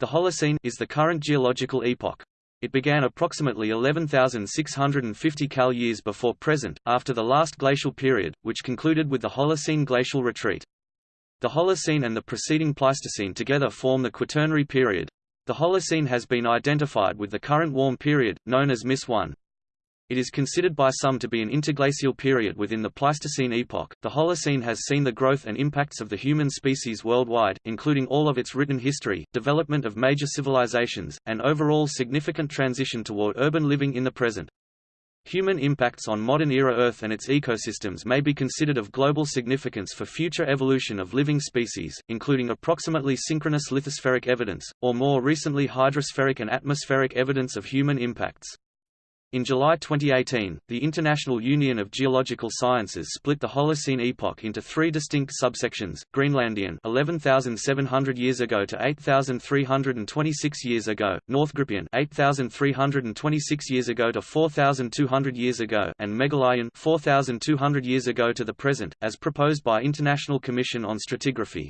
The Holocene is the current geological epoch. It began approximately 11,650 Cal years before present, after the last glacial period, which concluded with the Holocene glacial retreat. The Holocene and the preceding Pleistocene together form the Quaternary period. The Holocene has been identified with the current warm period, known as MIS 1. It is considered by some to be an interglacial period within the Pleistocene epoch. The Holocene has seen the growth and impacts of the human species worldwide, including all of its written history, development of major civilizations, and overall significant transition toward urban living in the present. Human impacts on modern-era Earth and its ecosystems may be considered of global significance for future evolution of living species, including approximately synchronous lithospheric evidence, or more recently hydrospheric and atmospheric evidence of human impacts. In July 2018, the International Union of Geological Sciences split the Holocene epoch into three distinct subsections: Greenlandian 11,700 years ago to 8,326 years ago, Northgrippian 8,326 years ago to 4,200 years ago, and Meghalayan 4,200 years ago to the present, as proposed by International Commission on Stratigraphy.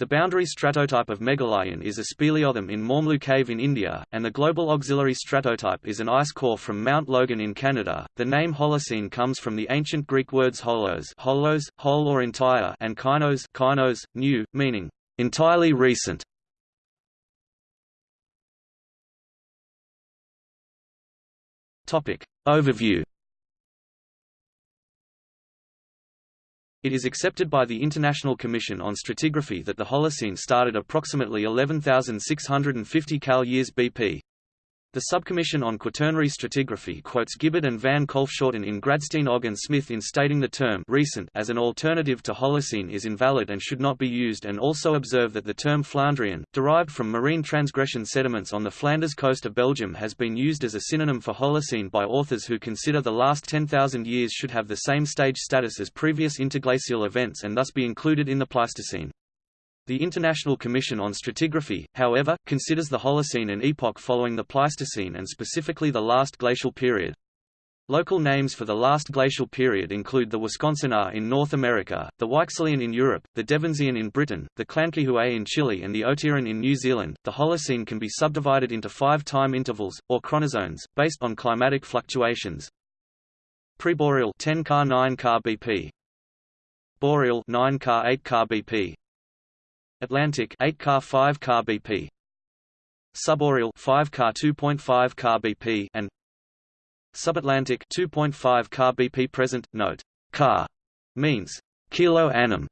The boundary stratotype of Meghalayan is a speleothem in Mawmluh Cave in India, and the global auxiliary stratotype is an ice core from Mount Logan in Canada. The name Holocene comes from the ancient Greek words holos, holos, whole or entire, and kainos, kainos, new, meaning entirely recent. Topic overview. It is accepted by the International Commission on Stratigraphy that the Holocene started approximately 11,650 Cal years BP. The Subcommission on Quaternary Stratigraphy quotes Gibbard and van Kolfschoten in Gradstein Ogg and Smith in stating the term recent as an alternative to Holocene is invalid and should not be used and also observe that the term Flandrian, derived from marine transgression sediments on the Flanders coast of Belgium has been used as a synonym for Holocene by authors who consider the last 10,000 years should have the same stage status as previous interglacial events and thus be included in the Pleistocene. The International Commission on Stratigraphy, however, considers the Holocene an epoch following the Pleistocene and specifically the last glacial period. Local names for the last glacial period include the Wisconsinan in North America, the Weichselian in Europe, the Devensian in Britain, the Llanquihue in Chile and the Otiran in New Zealand. The Holocene can be subdivided into five time intervals, or chronozones, based on climatic fluctuations. Preboreal 10 ka 9 ka BP Boreal 9 ka 8 ka BP Atlantic 8 ka 5 ka BP Subboreal 5 ka 2.5 ka BP and Subatlantic 2.5 ka BP present note ka means kilo annum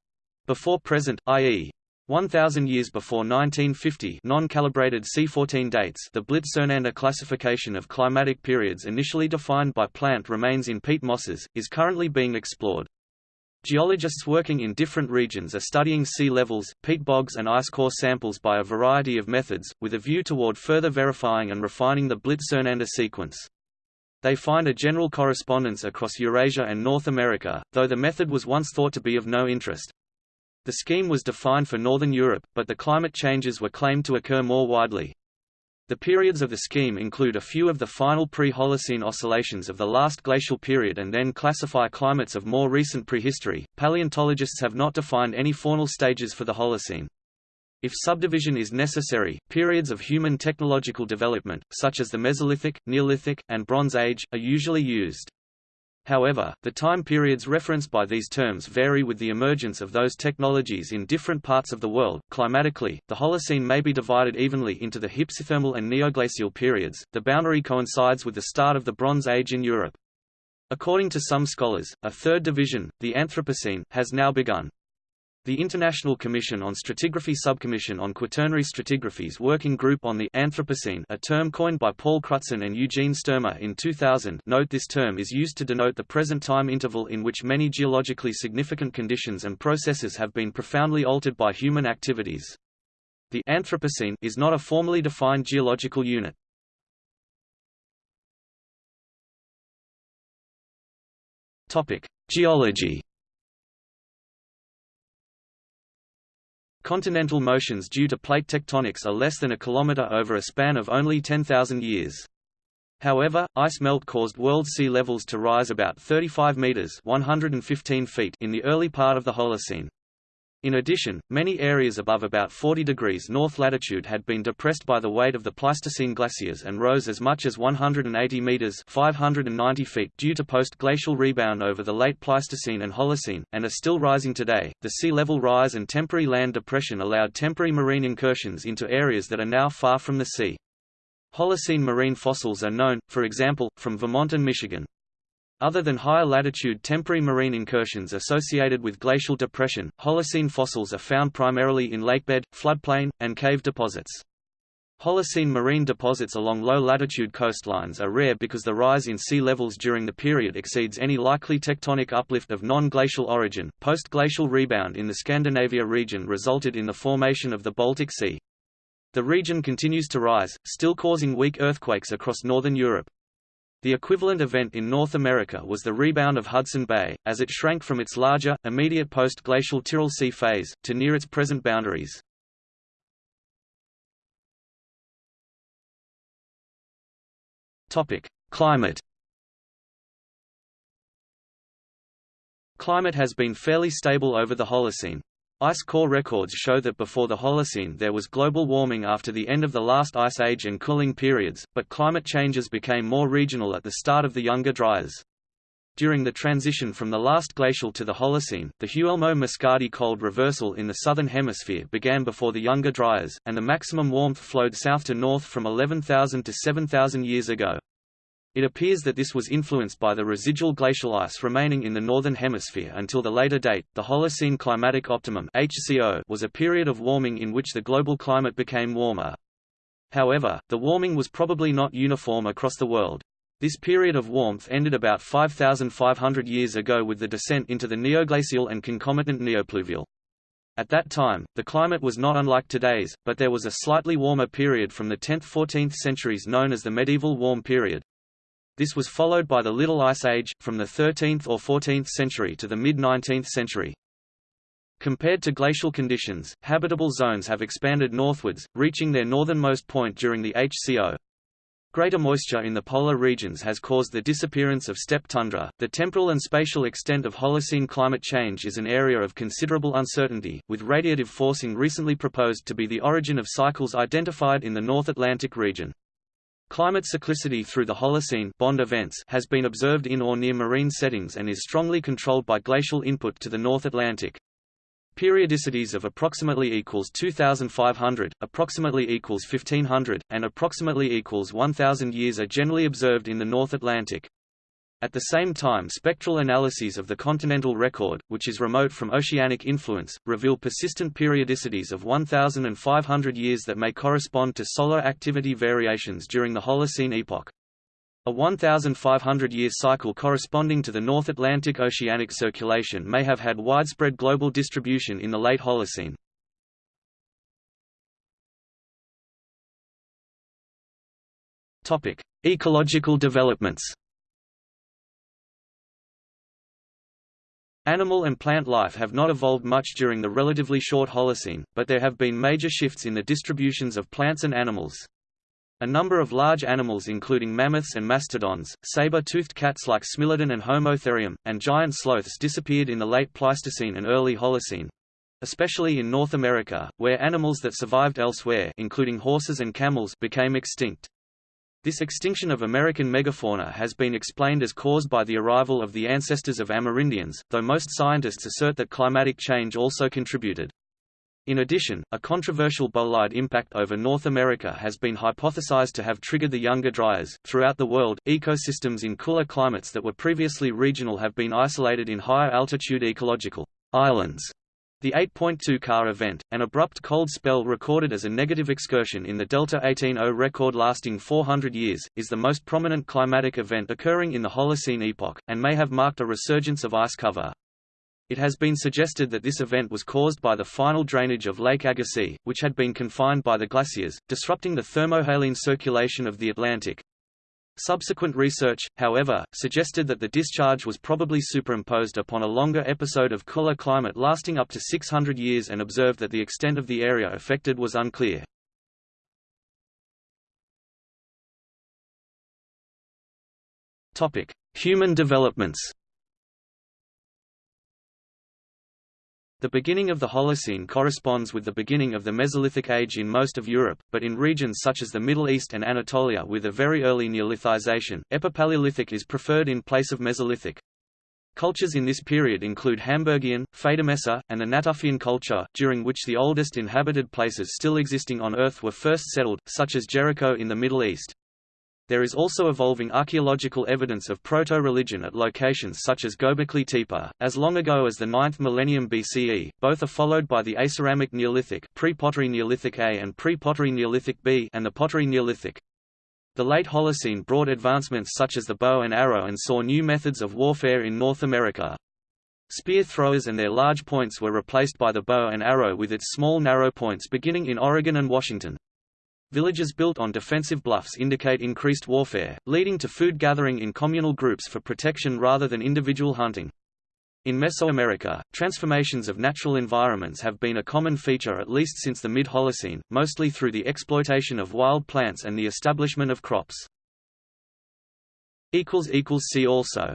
before present i.e. 1000 years before 1950 non-calibrated C14 dates the Blytt-Sernander classification of climatic periods initially defined by plant remains in peat mosses, is currently being explored. Geologists working in different regions are studying sea levels, peat bogs and ice core samples by a variety of methods, with a view toward further verifying and refining the Blytt-Sernander sequence. They find a general correspondence across Eurasia and North America, though the method was once thought to be of no interest. The scheme was defined for Northern Europe, but the climate changes were claimed to occur more widely. The periods of the scheme include a few of the final pre-Holocene oscillations of the last glacial period and then classify climates of more recent prehistory. Paleontologists have not defined any faunal stages for the Holocene. If subdivision is necessary, periods of human technological development, such as the Mesolithic, Neolithic, and Bronze Age, are usually used. However, the time periods referenced by these terms vary with the emergence of those technologies in different parts of the world. Climatically, the Holocene may be divided evenly into the hypsothermal and neoglacial periods. The boundary coincides with the start of the Bronze Age in Europe. According to some scholars, a third division, the Anthropocene, has now begun. The International Commission on Stratigraphy Subcommission on Quaternary Stratigraphy's Working Group on the Anthropocene a term coined by Paul Crutzen and Eugene Stoermer in 2000 note this term is used to denote the present time interval in which many geologically significant conditions and processes have been profoundly altered by human activities. The Anthropocene is not a formally defined geological unit. Geology Continental motions due to plate tectonics are less than a kilometer over a span of only 10,000 years. However, ice melt caused world sea levels to rise about 35 meters (115 feet) in the early part of the Holocene. In addition, many areas above about 40 degrees north latitude had been depressed by the weight of the Pleistocene glaciers and rose as much as 180 meters (590 feet) due to post-glacial rebound over the late Pleistocene and Holocene, and are still rising today. The sea level rise and temporary land depression allowed temporary marine incursions into areas that are now far from the sea. Holocene marine fossils are known, for example, from Vermont and Michigan. Other than higher latitude temporary marine incursions associated with glacial depression, Holocene fossils are found primarily in lakebed, floodplain, and cave deposits. Holocene marine deposits along low-latitude coastlines are rare because the rise in sea levels during the period exceeds any likely tectonic uplift of non-glacial origin. Post-glacial rebound in the Scandinavia region resulted in the formation of the Baltic Sea. The region continues to rise, still causing weak earthquakes across northern Europe. The equivalent event in North America was the rebound of Hudson Bay, as it shrank from its larger, immediate post-glacial Tyrrell Sea phase, to near its present boundaries. Climate Climate has been fairly stable over the Holocene. Ice core records show that before the Holocene there was global warming after the end of the last ice age and cooling periods, but climate changes became more regional at the start of the Younger Dryas. During the transition from the last glacial to the Holocene, the Huelmo-Mascardi cold reversal in the southern hemisphere began before the Younger Dryas, and the maximum warmth flowed south to north from 11,000 to 7,000 years ago. It appears that this was influenced by the residual glacial ice remaining in the northern hemisphere until the later date. The Holocene climatic optimum (HCO) was a period of warming in which the global climate became warmer. However, the warming was probably not uniform across the world. This period of warmth ended about 5,500 years ago with the descent into the neoglacial and concomitant neopluvial. At that time, the climate was not unlike today's, but there was a slightly warmer period from the 10th–14th centuries known as the medieval warm period. This was followed by the Little Ice Age, from the 13th or 14th century to the mid-19th century. Compared to glacial conditions, habitable zones have expanded northwards, reaching their northernmost point during the HCO. Greater moisture in the polar regions has caused the disappearance of steppe tundra. The temporal and spatial extent of Holocene climate change is an area of considerable uncertainty, with radiative forcing recently proposed to be the origin of cycles identified in the North Atlantic region. Climate cyclicity through the Holocene bond events has been observed in or near marine settings and is strongly controlled by glacial input to the North Atlantic. Periodicities of approximately equals 2500, approximately equals 1500, and approximately equals 1000 years are generally observed in the North Atlantic. At the same time spectral analyses of the continental record, which is remote from oceanic influence, reveal persistent periodicities of 1,500 years that may correspond to solar activity variations during the Holocene epoch. A 1,500-year cycle corresponding to the North Atlantic oceanic circulation may have had widespread global distribution in the late Holocene. Ecological developments Animal and plant life have not evolved much during the relatively short Holocene, but there have been major shifts in the distributions of plants and animals. A number of large animals including mammoths and mastodons, saber-toothed cats like Smilodon and Homotherium, and giant sloths disappeared in the late Pleistocene and early Holocene, especially in North America, where animals that survived elsewhere including horses and camels became extinct. This extinction of American megafauna has been explained as caused by the arrival of the ancestors of Amerindians, though most scientists assert that climatic change also contributed. In addition, a controversial bolide impact over North America has been hypothesized to have triggered the Younger Dryas. Throughout the world, ecosystems in cooler climates that were previously regional have been isolated in higher altitude ecological islands the 8.2 Ka event, an abrupt cold spell recorded as a negative excursion in the Delta 18O record lasting 400 years, is the most prominent climatic event occurring in the Holocene epoch, and may have marked a resurgence of ice cover. It has been suggested that this event was caused by the final drainage of Lake Agassiz, which had been confined by the glaciers, disrupting the thermohaline circulation of the Atlantic. Subsequent research, however, suggested that the discharge was probably superimposed upon a longer episode of cooler climate lasting up to 600 years and observed that the extent of the area affected was unclear. Human developments The beginning of the Holocene corresponds with the beginning of the Mesolithic age in most of Europe, but in regions such as the Middle East and Anatolia with a very early Neolithization, Epipaleolithic is preferred in place of Mesolithic. Cultures in this period include Hamburgian, Federmesser, and the Natufian culture, during which the oldest inhabited places still existing on Earth were first settled, such as Jericho in the Middle East. There is also evolving archaeological evidence of proto-religion at locations such as Göbekli Tepe, as long ago as the 9th millennium BCE. Both are followed by the Aceramic Neolithic, pre-Pottery Neolithic A and pre-Pottery Neolithic B, and the Pottery Neolithic. The late Holocene brought advancements such as the bow and arrow and saw new methods of warfare in North America. Spear throwers and their large points were replaced by the bow and arrow with its small narrow points beginning in Oregon and Washington. Villages built on defensive bluffs indicate increased warfare, leading to food gathering in communal groups for protection rather than individual hunting. In Mesoamerica, transformations of natural environments have been a common feature at least since the mid-Holocene, mostly through the exploitation of wild plants and the establishment of crops. See also